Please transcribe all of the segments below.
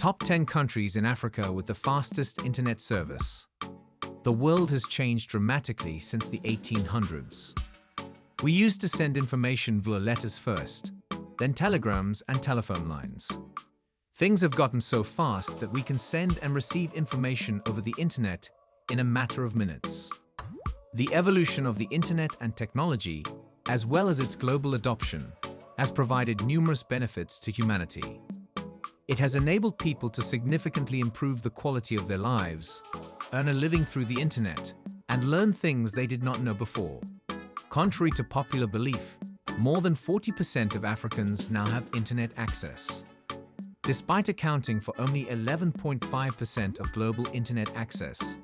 Top 10 countries in Africa with the fastest internet service. The world has changed dramatically since the 1800s. We used to send information via letters first, then telegrams and telephone lines. Things have gotten so fast that we can send and receive information over the internet in a matter of minutes. The evolution of the internet and technology, as well as its global adoption, has provided numerous benefits to humanity. It has enabled people to significantly improve the quality of their lives, earn a living through the internet, and learn things they did not know before. Contrary to popular belief, more than 40% of Africans now have internet access. Despite accounting for only 11.5% of global internet access,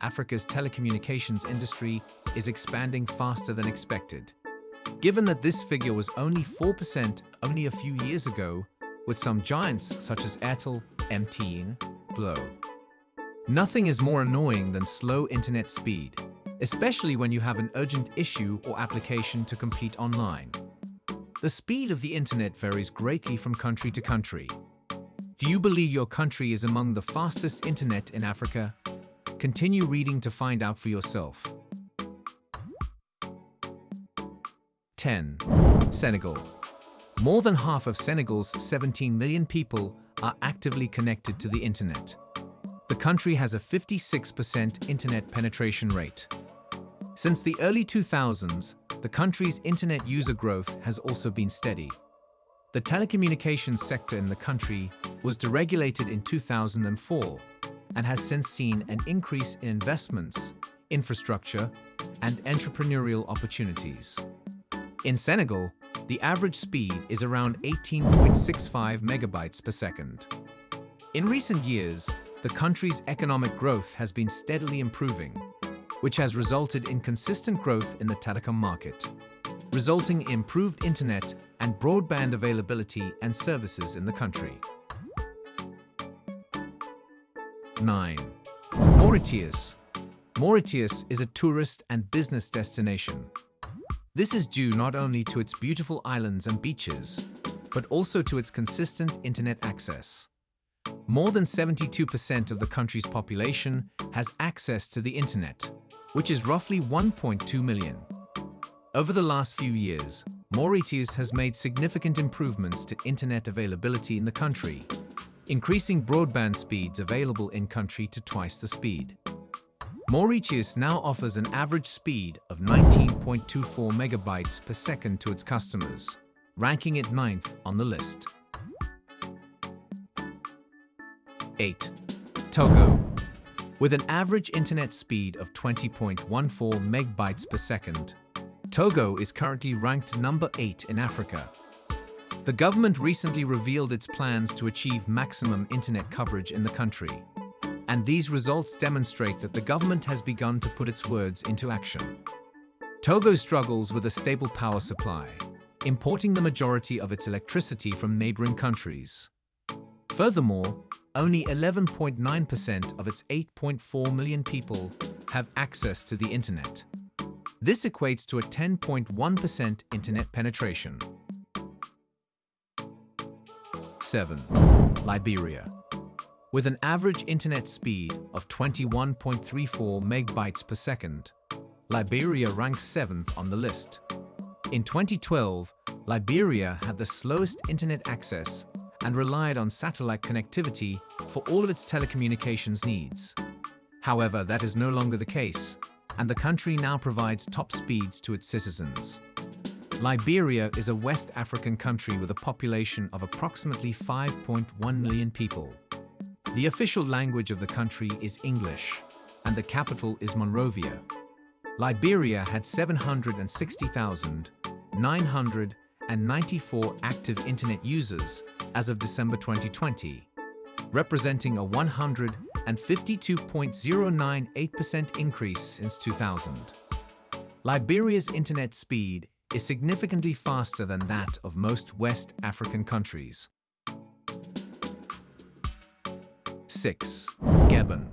Africa's telecommunications industry is expanding faster than expected. Given that this figure was only 4% only a few years ago, with some giants such as Airtel, MTN, Glo. Nothing is more annoying than slow internet speed, especially when you have an urgent issue or application to complete online. The speed of the internet varies greatly from country to country. Do you believe your country is among the fastest internet in Africa? Continue reading to find out for yourself. 10. Senegal more than half of Senegal's 17 million people are actively connected to the internet. The country has a 56% internet penetration rate. Since the early 2000s, the country's internet user growth has also been steady. The telecommunications sector in the country was deregulated in 2004 and has since seen an increase in investments, infrastructure, and entrepreneurial opportunities. In Senegal, the average speed is around 18.65 megabytes per second. In recent years, the country's economic growth has been steadily improving, which has resulted in consistent growth in the telecom market, resulting in improved internet and broadband availability and services in the country. 9. Mauritius. Mauritius is a tourist and business destination this is due not only to its beautiful islands and beaches, but also to its consistent internet access. More than 72% of the country's population has access to the internet, which is roughly 1.2 million. Over the last few years, Mauritius has made significant improvements to internet availability in the country, increasing broadband speeds available in-country to twice the speed. Mauritius now offers an average speed of 19.24 megabytes per second to its customers, ranking it ninth on the list. 8. Togo. With an average internet speed of 20.14 megabytes per second, Togo is currently ranked number 8 in Africa. The government recently revealed its plans to achieve maximum internet coverage in the country and these results demonstrate that the government has begun to put its words into action. Togo struggles with a stable power supply, importing the majority of its electricity from neighboring countries. Furthermore, only 11.9% of its 8.4 million people have access to the internet. This equates to a 10.1% internet penetration. 7. Liberia with an average internet speed of 21.34 megabytes per second, Liberia ranks 7th on the list. In 2012, Liberia had the slowest internet access and relied on satellite connectivity for all of its telecommunications needs. However, that is no longer the case, and the country now provides top speeds to its citizens. Liberia is a West African country with a population of approximately 5.1 million people. The official language of the country is English, and the capital is Monrovia. Liberia had 760,994 active internet users as of December 2020, representing a 152.098% increase since 2000. Liberia's internet speed is significantly faster than that of most West African countries. 6. Gabon.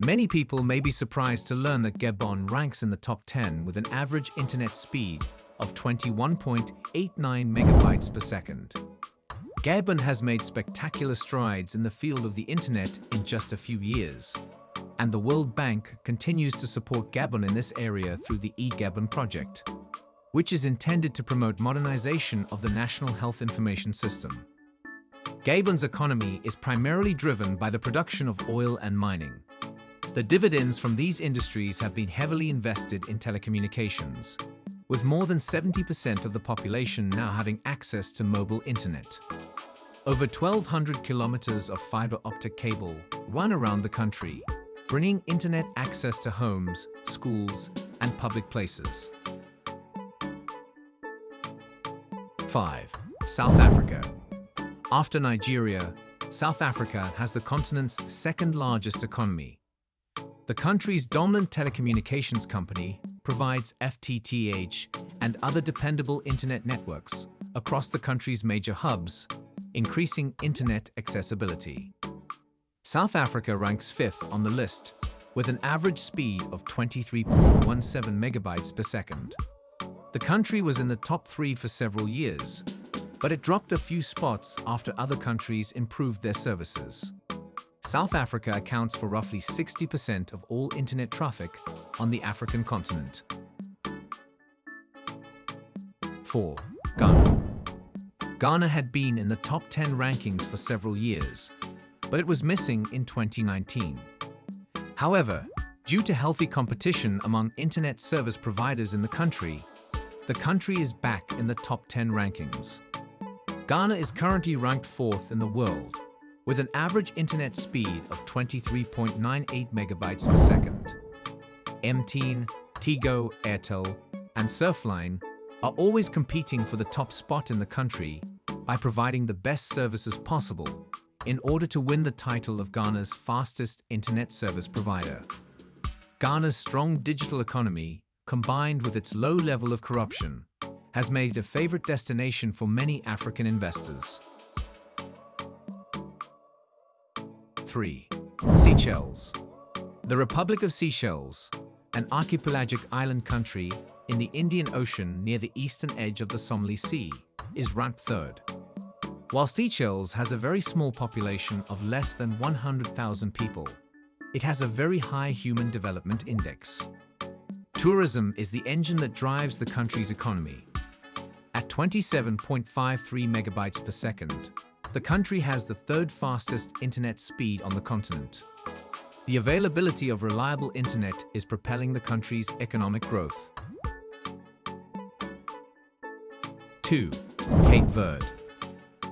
Many people may be surprised to learn that Gabon ranks in the top 10 with an average internet speed of 21.89 megabytes per second. Gabon has made spectacular strides in the field of the internet in just a few years, and the World Bank continues to support Gabon in this area through the eGabon project, which is intended to promote modernization of the National Health Information System. Gabon's economy is primarily driven by the production of oil and mining. The dividends from these industries have been heavily invested in telecommunications, with more than 70% of the population now having access to mobile internet. Over 1,200 kilometers of fiber optic cable run around the country, bringing internet access to homes, schools, and public places. 5. South Africa. After Nigeria, South Africa has the continent's second largest economy. The country's dominant telecommunications company provides FTTH and other dependable internet networks across the country's major hubs increasing internet accessibility. South Africa ranks fifth on the list, with an average speed of 23.17 megabytes per second. The country was in the top three for several years, but it dropped a few spots after other countries improved their services. South Africa accounts for roughly 60% of all internet traffic on the African continent. 4. Ghana. Ghana had been in the top 10 rankings for several years, but it was missing in 2019. However, due to healthy competition among internet service providers in the country, the country is back in the top 10 rankings. Ghana is currently ranked fourth in the world, with an average internet speed of 23.98 megabytes per second. MTN, Tigo, Airtel, and Surfline are always competing for the top spot in the country by providing the best services possible in order to win the title of Ghana's fastest internet service provider. Ghana's strong digital economy, combined with its low level of corruption, has made it a favorite destination for many African investors. 3. Seychelles The Republic of Seychelles, an archipelagic island country in the Indian Ocean near the eastern edge of the Somali Sea, is ranked third. While Seychelles has a very small population of less than 100,000 people, it has a very high Human Development Index. Tourism is the engine that drives the country's economy. At 27.53 megabytes per second, the country has the third fastest internet speed on the continent. The availability of reliable internet is propelling the country's economic growth. 2. Cape Verde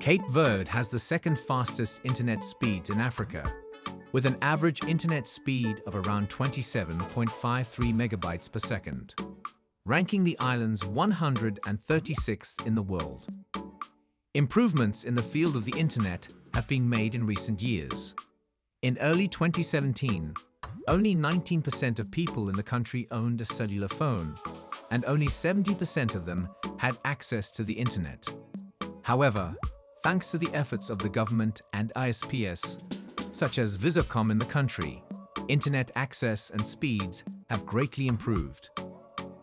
Cape Verde has the second fastest internet speeds in Africa, with an average internet speed of around 27.53 megabytes per second, ranking the islands 136th in the world. Improvements in the field of the internet have been made in recent years. In early 2017, only 19% of people in the country owned a cellular phone, and only 70% of them had access to the internet. However, thanks to the efforts of the government and ISPs, such as Visacom in the country, internet access and speeds have greatly improved.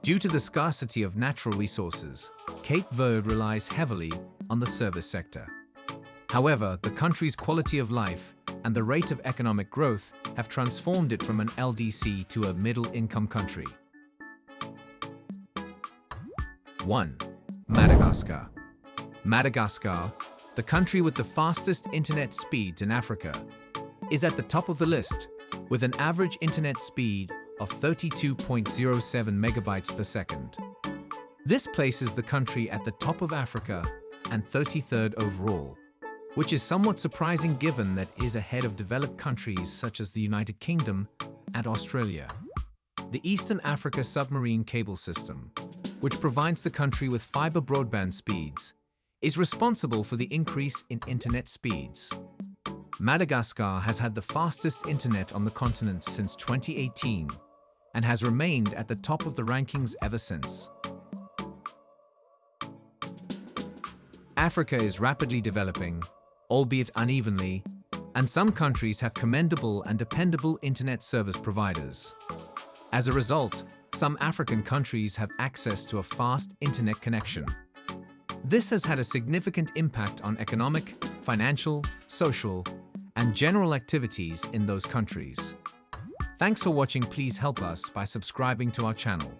Due to the scarcity of natural resources, Cape Verde relies heavily on the service sector. However, the country's quality of life and the rate of economic growth have transformed it from an LDC to a middle-income country. 1. Madagascar Madagascar, the country with the fastest internet speeds in Africa, is at the top of the list with an average internet speed of 32.07 megabytes per second. This places the country at the top of Africa and 33rd overall, which is somewhat surprising given that is ahead of developed countries such as the United Kingdom and Australia. The Eastern Africa Submarine Cable System which provides the country with fiber broadband speeds, is responsible for the increase in internet speeds. Madagascar has had the fastest internet on the continent since 2018 and has remained at the top of the rankings ever since. Africa is rapidly developing, albeit unevenly, and some countries have commendable and dependable internet service providers. As a result, some African countries have access to a fast internet connection. This has had a significant impact on economic, financial, social, and general activities in those countries. Thanks for watching. Please help us by subscribing to our channel.